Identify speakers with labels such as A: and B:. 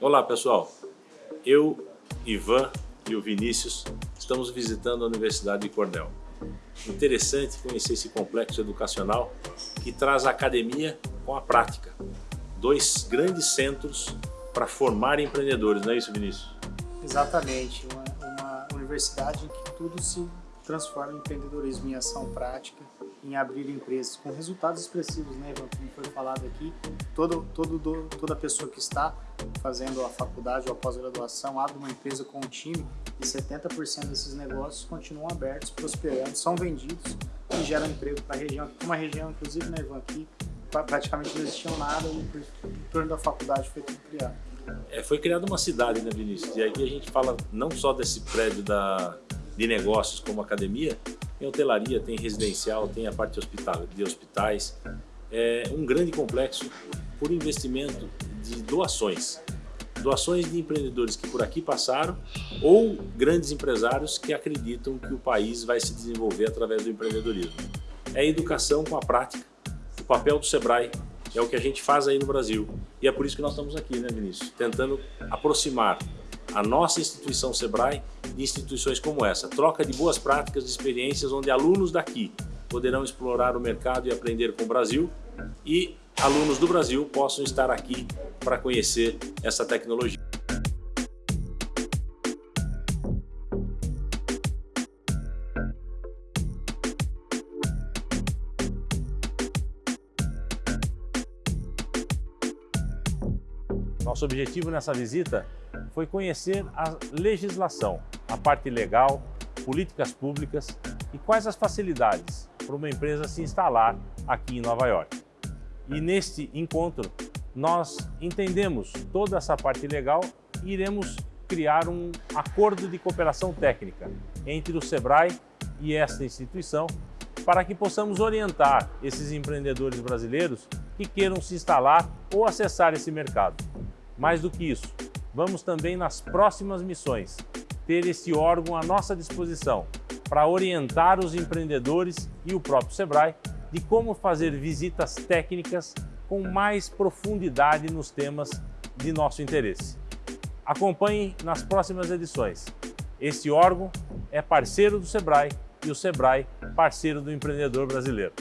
A: Olá pessoal, eu, Ivan e o Vinícius estamos visitando a Universidade de Cornell. Interessante conhecer esse complexo educacional que traz a academia com a prática. Dois grandes centros para formar empreendedores, não é isso Vinícius?
B: Exatamente, uma, uma universidade em que tudo se transforma em empreendedorismo em ação prática, em abrir empresas com resultados expressivos, né, Ivan? Como foi falado aqui, todo, todo, toda pessoa que está fazendo a faculdade ou a pós-graduação abre uma empresa com um time e 70% desses negócios continuam abertos, prosperando, são vendidos e geram emprego para a região. Uma região, inclusive, né, Ivan, aqui praticamente não existia nada e em torno da faculdade foi tudo criado.
A: É, foi criada uma cidade, né, Vinícius? E aqui a gente fala não só desse prédio da, de negócios como academia, tem hotelaria, tem residencial, tem a parte hospital, de hospitais. É um grande complexo por investimento de doações. Doações de empreendedores que por aqui passaram ou grandes empresários que acreditam que o país vai se desenvolver através do empreendedorismo. É educação com a prática. O papel do Sebrae é o que a gente faz aí no Brasil. E é por isso que nós estamos aqui, né, Vinícius? Tentando aproximar a nossa instituição Sebrae de instituições como essa. Troca de boas práticas, de experiências, onde alunos daqui poderão explorar o mercado e aprender com o Brasil e alunos do Brasil possam estar aqui para conhecer essa tecnologia. Nosso objetivo nessa visita foi conhecer a legislação, a parte legal, políticas públicas e quais as facilidades para uma empresa se instalar aqui em Nova York. E neste encontro, nós entendemos toda essa parte legal e iremos criar um acordo de cooperação técnica entre o SEBRAE e esta instituição para que possamos orientar esses empreendedores brasileiros que queiram se instalar ou acessar esse mercado. Mais do que isso, vamos também nas próximas missões ter esse órgão à nossa disposição para orientar os empreendedores e o próprio SEBRAE de como fazer visitas técnicas com mais profundidade nos temas de nosso interesse. Acompanhe nas próximas edições. Esse órgão é parceiro do SEBRAE e o SEBRAE parceiro do empreendedor brasileiro.